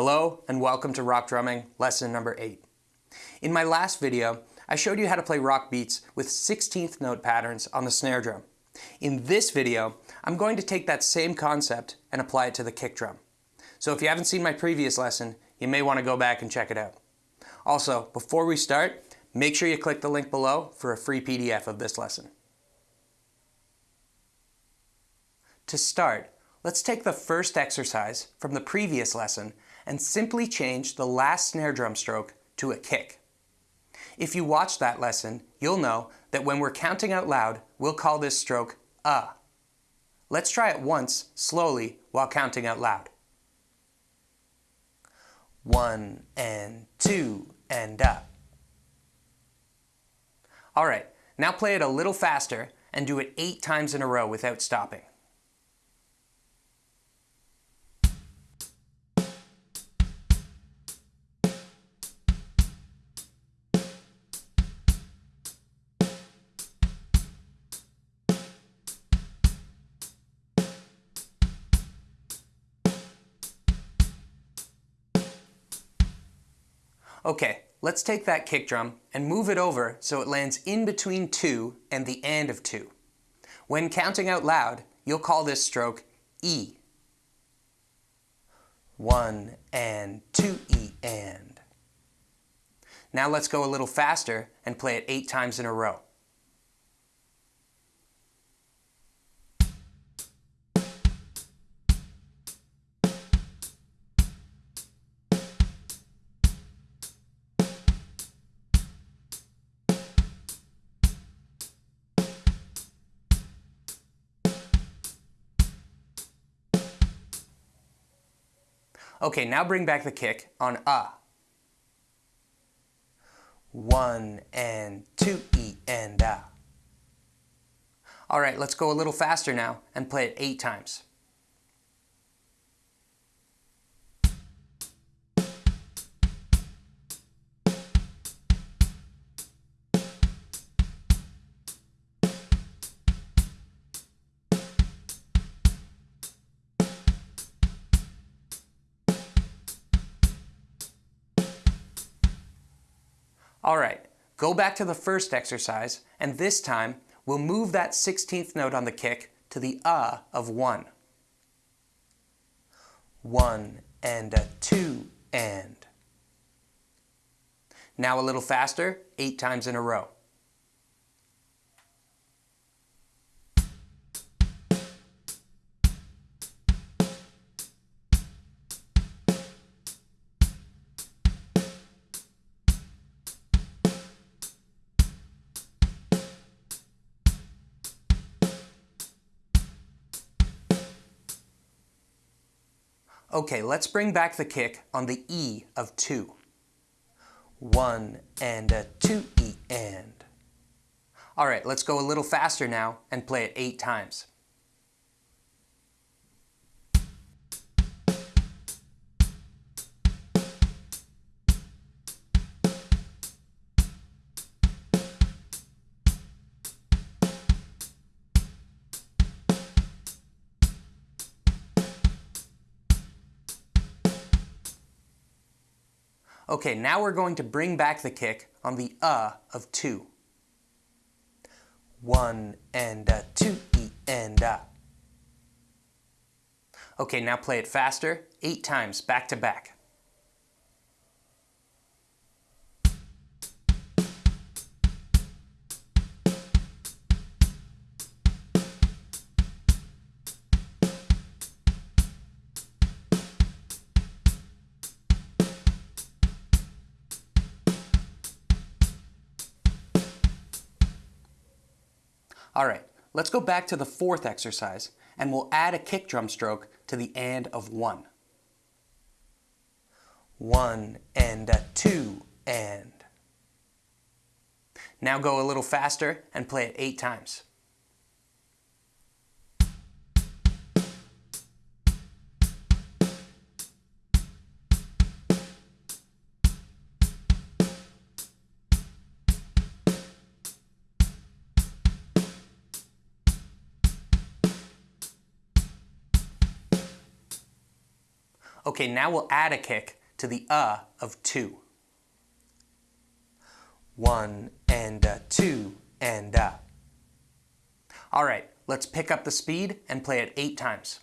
Hello and welcome to Rock Drumming lesson number 8. In my last video, I showed you how to play rock beats with 16th note patterns on the snare drum. In this video, I'm going to take that same concept and apply it to the kick drum. So if you haven't seen my previous lesson, you may want to go back and check it out. Also, before we start, make sure you click the link below for a free PDF of this lesson. To start, let's take the first exercise from the previous lesson and simply change the last snare drum stroke to a kick. If you watch that lesson, you'll know that when we're counting out loud, we'll call this stroke a. Let's try it once, slowly, while counting out loud. One and two and up. Alright, now play it a little faster and do it eight times in a row without stopping. Okay, let's take that kick drum and move it over so it lands in between 2 and the end of 2. When counting out loud, you'll call this stroke E. 1 and 2 E and. Now let's go a little faster and play it 8 times in a row. Okay, now bring back the kick on a. One and two, E and a. All right, let's go a little faster now and play it eight times. All right, go back to the first exercise, and this time we'll move that 16th note on the kick to the uh of 1. 1 and a 2 and. Now a little faster, 8 times in a row. Okay, let's bring back the kick on the E of 2. 1 and a 2 E and. Alright, let's go a little faster now and play it 8 times. Okay, now we're going to bring back the kick on the uh of 2. 1 and a 2 E and a. Okay, now play it faster, 8 times back to back. Alright, let's go back to the fourth exercise and we'll add a kick drum stroke to the and of 1. 1 and a 2 and. Now go a little faster and play it 8 times. Okay, now we'll add a kick to the uh of two. One and a two and a. All right, let's pick up the speed and play it eight times.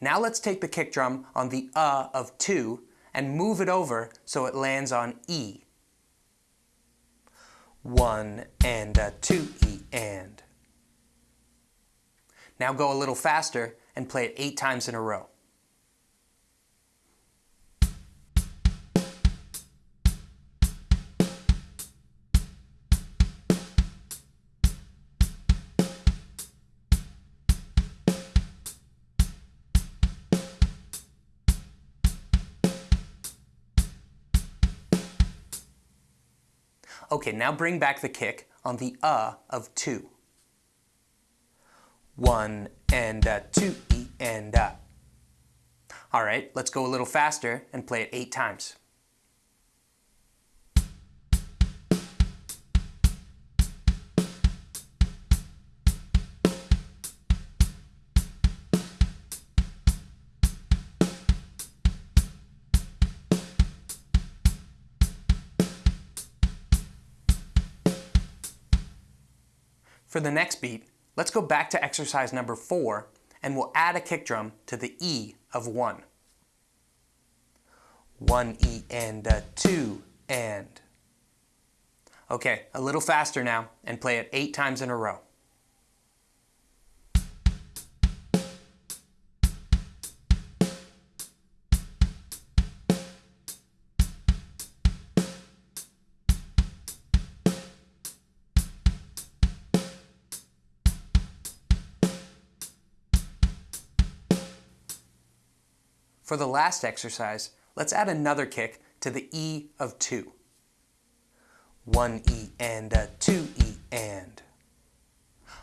Now let's take the kick drum on the uh of 2 and move it over so it lands on E. 1 and a 2 E and. Now go a little faster and play it 8 times in a row. Okay, now bring back the kick on the uh of two. One and a two, e and a. All right, let's go a little faster and play it eight times. For the next beat, let's go back to exercise number four and we'll add a kick drum to the E of one. One E and a two and. Okay, a little faster now and play it eight times in a row. For the last exercise, let's add another kick to the E of 2. 1 E and a 2 E and.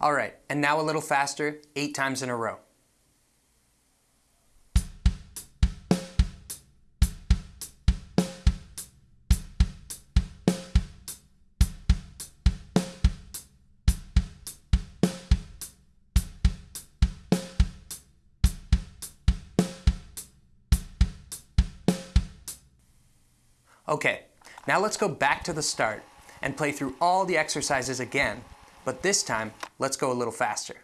Alright, and now a little faster, 8 times in a row. Okay, now let's go back to the start and play through all the exercises again, but this time, let's go a little faster.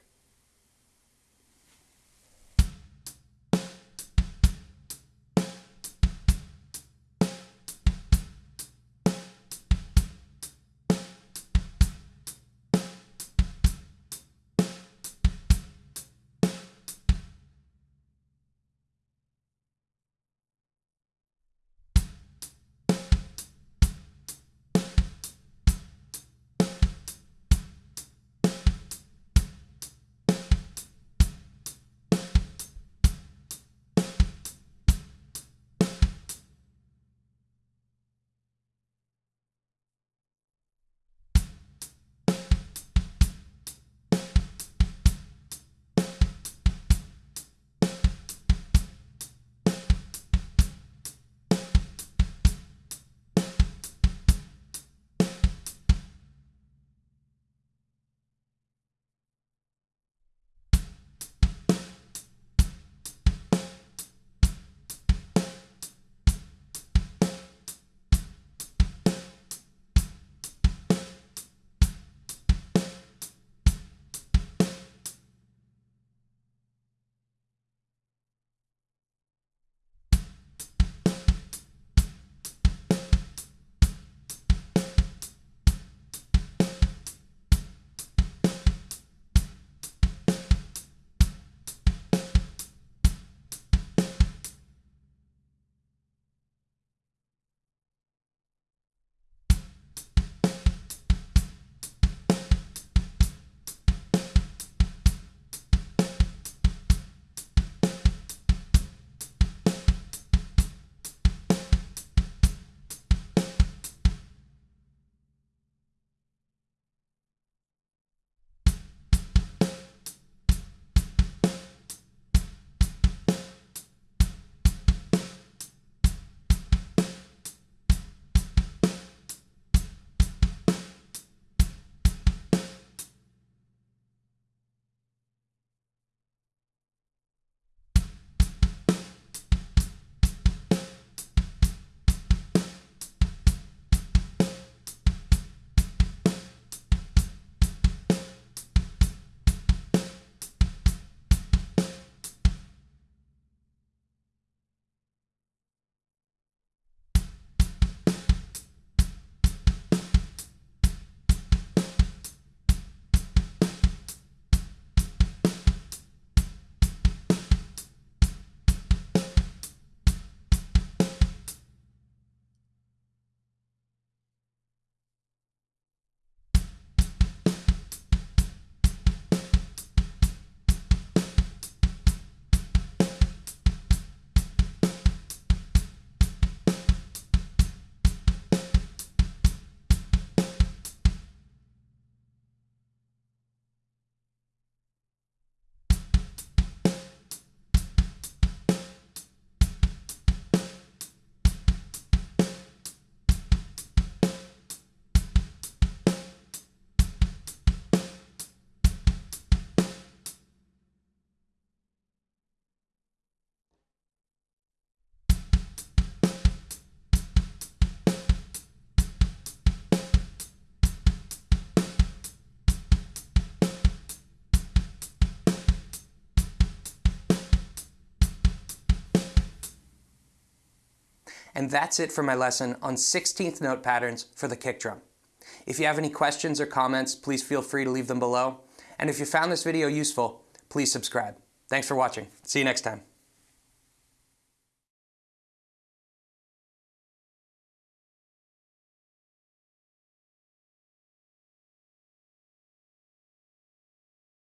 And that's it for my lesson on 16th note patterns for the kick drum. If you have any questions or comments, please feel free to leave them below. And if you found this video useful, please subscribe. Thanks for watching. See you next time.